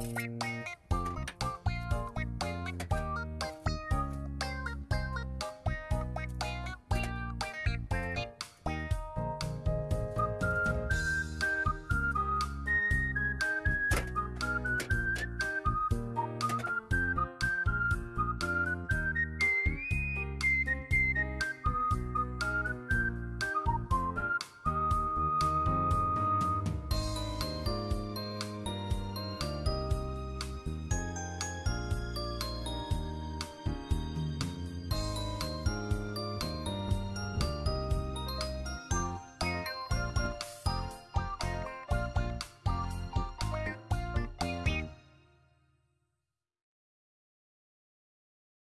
you